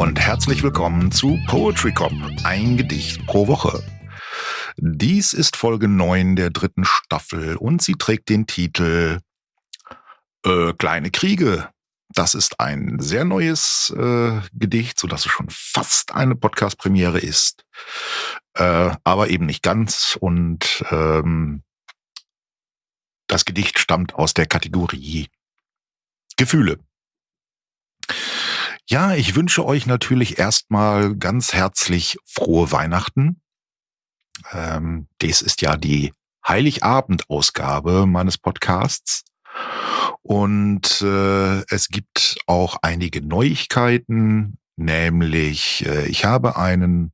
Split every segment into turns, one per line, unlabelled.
Und herzlich willkommen zu Poetry Cop, ein Gedicht pro Woche. Dies ist Folge 9 der dritten Staffel und sie trägt den Titel äh, Kleine Kriege. Das ist ein sehr neues äh, Gedicht, so dass es schon fast eine Podcast-Premiere ist, äh, aber eben nicht ganz. Und ähm, das Gedicht stammt aus der Kategorie Gefühle. Ja, ich wünsche euch natürlich erstmal ganz herzlich frohe Weihnachten. Ähm, dies ist ja die Heiligabend-Ausgabe meines Podcasts. Und äh, es gibt auch einige Neuigkeiten, nämlich äh, ich habe einen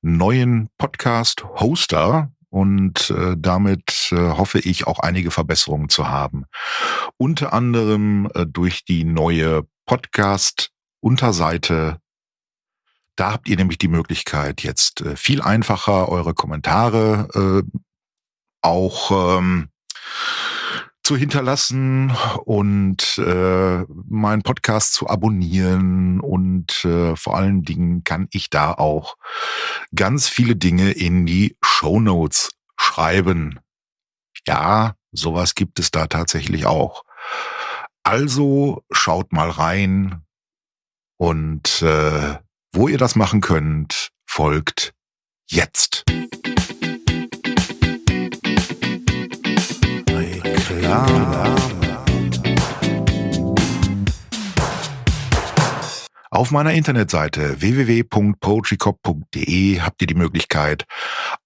neuen Podcast-Hoster und äh, damit äh, hoffe ich auch einige Verbesserungen zu haben. Unter anderem äh, durch die neue Podcast-Unterseite. Da habt ihr nämlich die Möglichkeit, jetzt äh, viel einfacher eure Kommentare äh, auch ähm, zu hinterlassen und äh, meinen Podcast zu abonnieren und äh, vor allen Dingen kann ich da auch ganz viele Dinge in die Show Notes schreiben. Ja, sowas gibt es da tatsächlich auch. Also schaut mal rein und äh, wo ihr das machen könnt, folgt jetzt. Auf meiner Internetseite www.poetrycop.de habt ihr die Möglichkeit,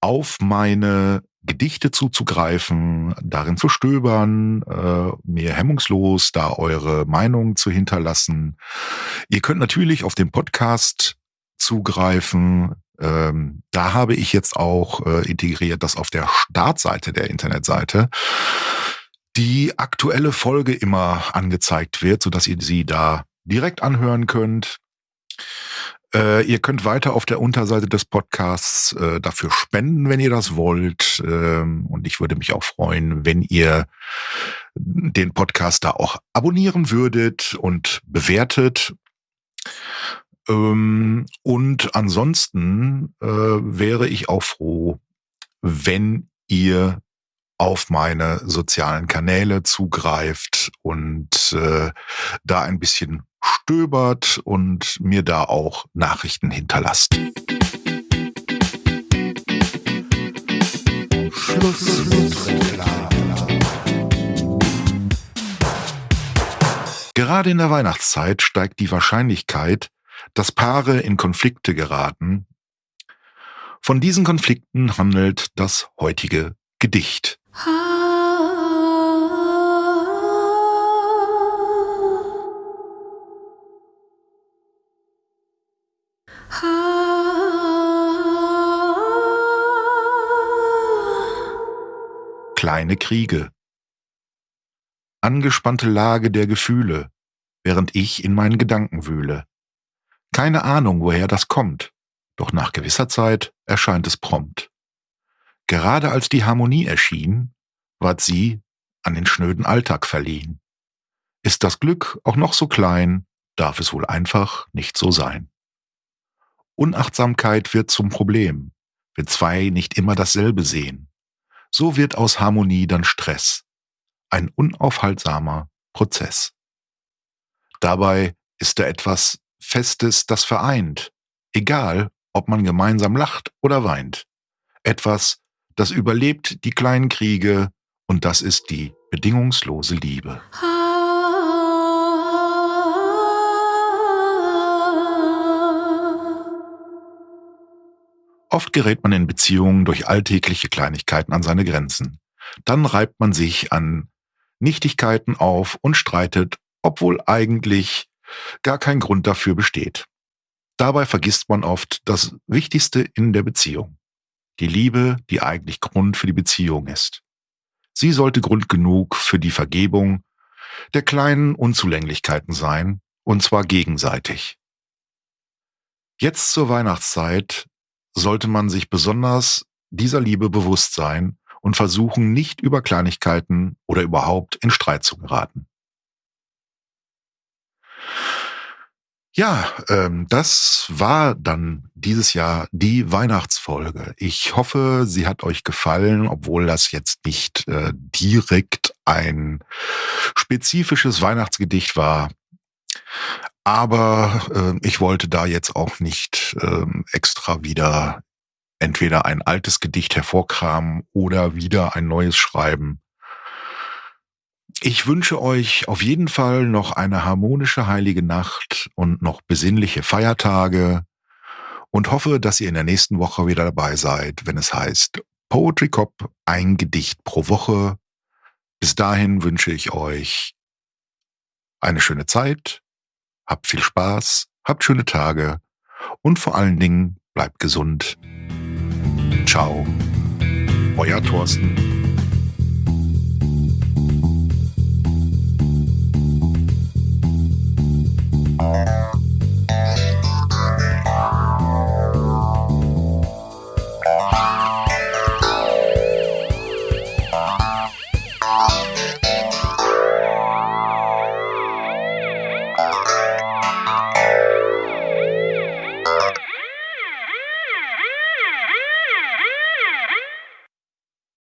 auf meine Gedichte zuzugreifen, darin zu stöbern, äh, mir hemmungslos da eure Meinung zu hinterlassen. Ihr könnt natürlich auf den Podcast zugreifen. Ähm, da habe ich jetzt auch äh, integriert, dass auf der Startseite der Internetseite die aktuelle Folge immer angezeigt wird, so dass ihr sie da direkt anhören könnt. Äh, ihr könnt weiter auf der Unterseite des Podcasts äh, dafür spenden, wenn ihr das wollt. Ähm, und ich würde mich auch freuen, wenn ihr den Podcast da auch abonnieren würdet und bewertet. Ähm, und ansonsten äh, wäre ich auch froh, wenn ihr auf meine sozialen Kanäle zugreift und äh, da ein bisschen stöbert und mir da auch Nachrichten hinterlasst. Schluss. Gerade in der Weihnachtszeit steigt die Wahrscheinlichkeit, dass Paare in Konflikte geraten. Von diesen Konflikten handelt das heutige Gedicht. Kleine Kriege. Angespannte Lage der Gefühle, während ich in meinen Gedanken wühle. Keine Ahnung, woher das kommt, doch nach gewisser Zeit erscheint es prompt. Gerade als die Harmonie erschien, ward sie an den schnöden Alltag verliehen. Ist das Glück auch noch so klein, darf es wohl einfach nicht so sein. Unachtsamkeit wird zum Problem, wenn zwei nicht immer dasselbe sehen. So wird aus Harmonie dann Stress, ein unaufhaltsamer Prozess. Dabei ist da etwas Festes, das vereint, egal ob man gemeinsam lacht oder weint. Etwas, das überlebt die kleinen Kriege und das ist die bedingungslose Liebe. Oft gerät man in Beziehungen durch alltägliche Kleinigkeiten an seine Grenzen. Dann reibt man sich an Nichtigkeiten auf und streitet, obwohl eigentlich gar kein Grund dafür besteht. Dabei vergisst man oft das Wichtigste in der Beziehung. Die Liebe, die eigentlich Grund für die Beziehung ist. Sie sollte Grund genug für die Vergebung der kleinen Unzulänglichkeiten sein, und zwar gegenseitig. Jetzt zur Weihnachtszeit sollte man sich besonders dieser Liebe bewusst sein und versuchen, nicht über Kleinigkeiten oder überhaupt in Streit zu geraten. Ja, ähm, das war dann dieses Jahr die Weihnachtsfolge. Ich hoffe, sie hat euch gefallen, obwohl das jetzt nicht äh, direkt ein spezifisches Weihnachtsgedicht war. Aber äh, ich wollte da jetzt auch nicht äh, extra wieder entweder ein altes Gedicht hervorkramen oder wieder ein neues schreiben. Ich wünsche euch auf jeden Fall noch eine harmonische heilige Nacht und noch besinnliche Feiertage und hoffe, dass ihr in der nächsten Woche wieder dabei seid, wenn es heißt Poetry Cop, ein Gedicht pro Woche. Bis dahin wünsche ich euch eine schöne Zeit, habt viel Spaß, habt schöne Tage und vor allen Dingen bleibt gesund. Ciao, euer Thorsten.